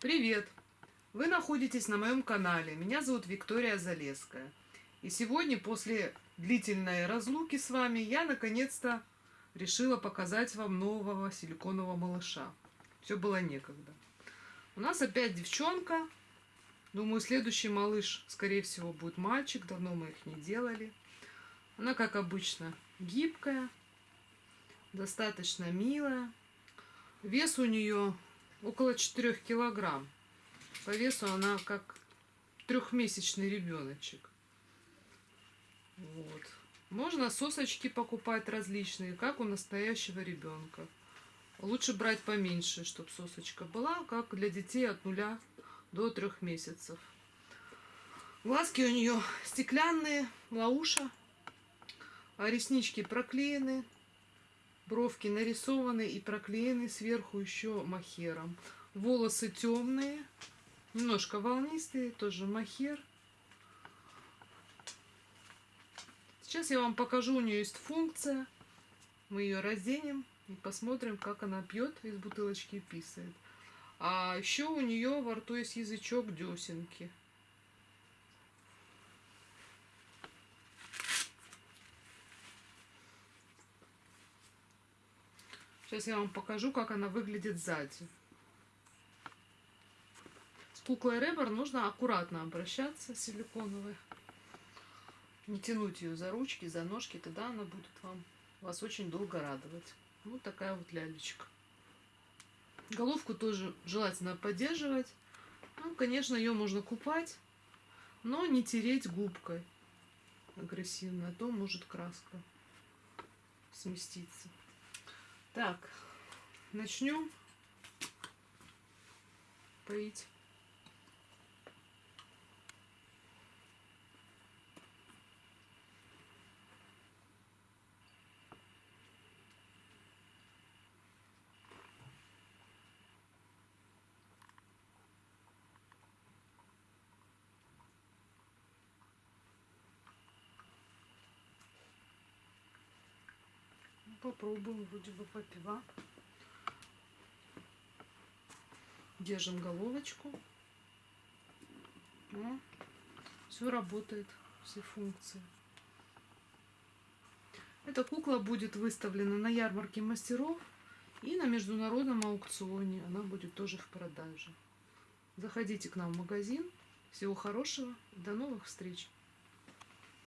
Привет! Вы находитесь на моем канале. Меня зовут Виктория Залеская. И сегодня, после длительной разлуки с вами, я наконец-то решила показать вам нового силиконового малыша. Все было некогда. У нас опять девчонка. Думаю, следующий малыш, скорее всего, будет мальчик. Давно мы их не делали. Она, как обычно, гибкая, достаточно милая. Вес у нее около 4 килограмм. По весу она как трехмесячный ребеночек. Вот. Можно сосочки покупать различные, как у настоящего ребенка. Лучше брать поменьше, чтобы сосочка была, как для детей от нуля до трех месяцев. Глазки у нее стеклянные, лауша, а реснички проклеены, Бровки нарисованы и проклеены сверху еще махером. Волосы темные, немножко волнистые, тоже махер. Сейчас я вам покажу, у нее есть функция. Мы ее разденем и посмотрим, как она пьет из бутылочки и писает. А еще у нее во рту есть язычок десенки. Сейчас я вам покажу, как она выглядит сзади. С куклой Ребор нужно аккуратно обращаться, силиконовой. Не тянуть ее за ручки, за ножки, тогда она будет вам вас очень долго радовать. Вот такая вот лялечка. Головку тоже желательно поддерживать. Ну, конечно, ее можно купать, но не тереть губкой агрессивно, а то может краска сместиться. Так, начнем поить. Попробуем, вроде бы попива. Держим головочку. Ну, все работает, все функции. Эта кукла будет выставлена на ярмарке мастеров и на международном аукционе. Она будет тоже в продаже. Заходите к нам в магазин. Всего хорошего. До новых встреч.